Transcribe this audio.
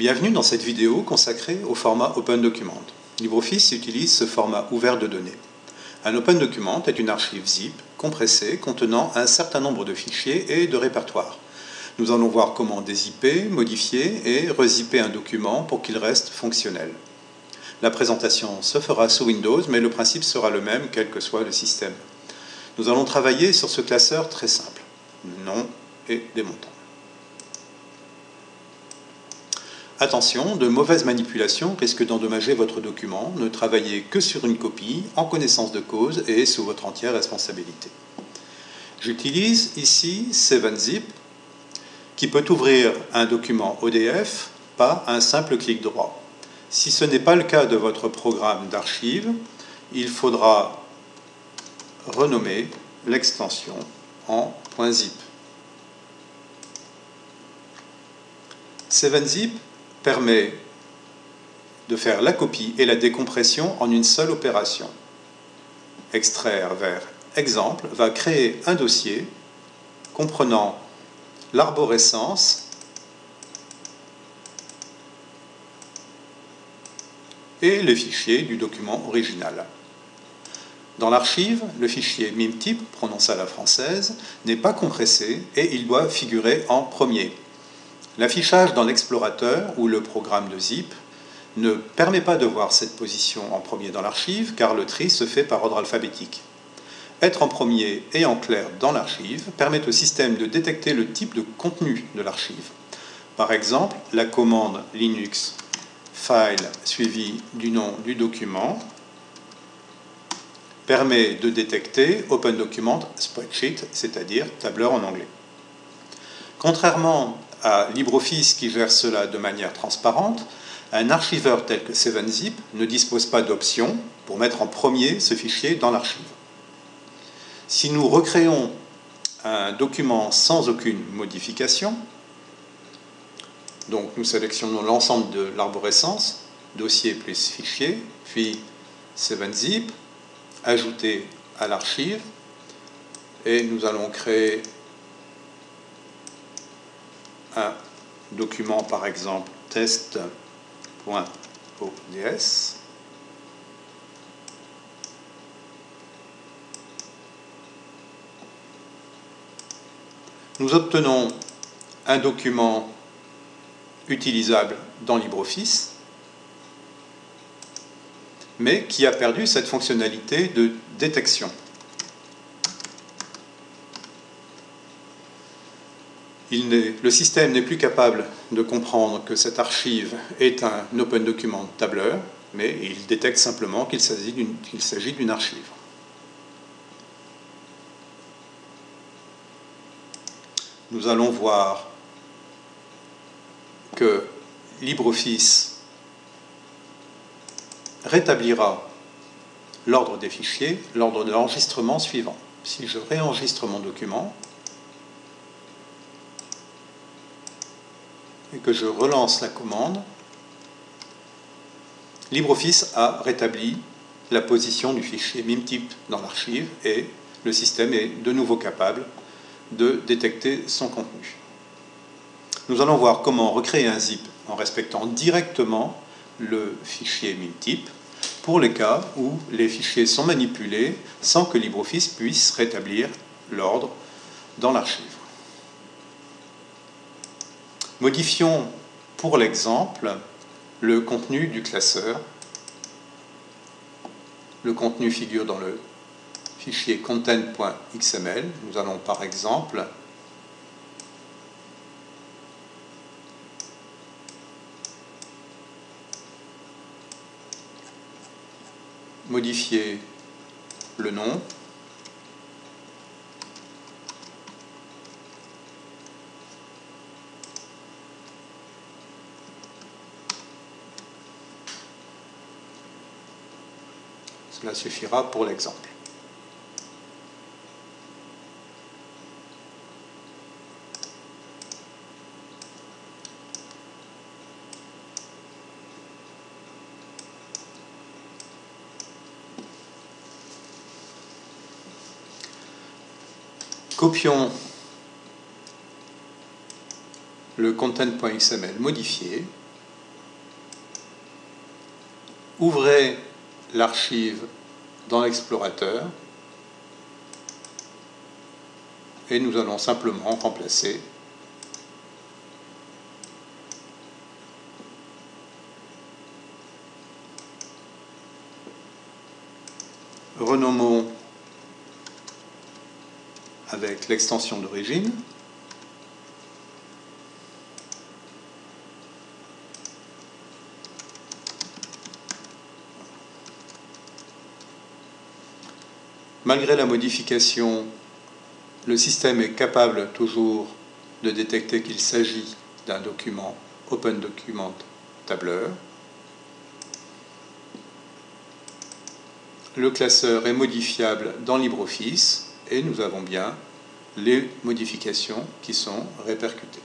Bienvenue dans cette vidéo consacrée au format Open Document. LibreOffice utilise ce format ouvert de données. Un Open Document est une archive zip compressée contenant un certain nombre de fichiers et de répertoires. Nous allons voir comment dézipper, modifier et rezipper un document pour qu'il reste fonctionnel. La présentation se fera sous Windows, mais le principe sera le même quel que soit le système. Nous allons travailler sur ce classeur très simple, nom et des montants. Attention, de mauvaises manipulations risquent d'endommager votre document. Ne travaillez que sur une copie, en connaissance de cause et sous votre entière responsabilité. J'utilise ici 7zip, qui peut ouvrir un document ODF par un simple clic droit. Si ce n'est pas le cas de votre programme d'archive, il faudra renommer l'extension en .zip. 7zip permet de faire la copie et la décompression en une seule opération. Extraire vers exemple va créer un dossier comprenant l'arborescence et les fichiers du document original. Dans l'archive, le fichier MIMType, prononcé à la française, n'est pas compressé et il doit figurer en premier. L'affichage dans l'explorateur ou le programme de zip ne permet pas de voir cette position en premier dans l'archive car le tri se fait par ordre alphabétique. Être en premier et en clair dans l'archive permet au système de détecter le type de contenu de l'archive. Par exemple, la commande Linux file suivi du nom du document permet de détecter Open Document Spreadsheet, c'est-à-dire tableur en anglais. Contrairement à LibreOffice qui gère cela de manière transparente, un archiveur tel que 7zip ne dispose pas d'option pour mettre en premier ce fichier dans l'archive. Si nous recréons un document sans aucune modification, donc nous sélectionnons l'ensemble de l'arborescence, dossier plus fichier, puis 7zip, ajouter à l'archive, et nous allons créer un document, par exemple, test.ods. Nous obtenons un document utilisable dans LibreOffice, mais qui a perdu cette fonctionnalité de détection. Le système n'est plus capable de comprendre que cette archive est un open document tableur, mais il détecte simplement qu'il s'agit d'une archive. Nous allons voir que LibreOffice rétablira l'ordre des fichiers, l'ordre de l'enregistrement suivant. Si je réenregistre mon document, et que je relance la commande, LibreOffice a rétabli la position du fichier MIMType dans l'archive et le système est de nouveau capable de détecter son contenu. Nous allons voir comment recréer un zip en respectant directement le fichier MIMType pour les cas où les fichiers sont manipulés sans que LibreOffice puisse rétablir l'ordre dans l'archive. Modifions pour l'exemple le contenu du classeur. Le contenu figure dans le fichier content.xml. Nous allons par exemple modifier le nom Cela suffira pour l'exemple. Copions le content.xml modifié ouvrez l'archive dans l'explorateur et nous allons simplement remplacer renommons avec l'extension d'origine. Malgré la modification, le système est capable toujours de détecter qu'il s'agit d'un document Open Document tableur. Le classeur est modifiable dans LibreOffice et nous avons bien les modifications qui sont répercutées.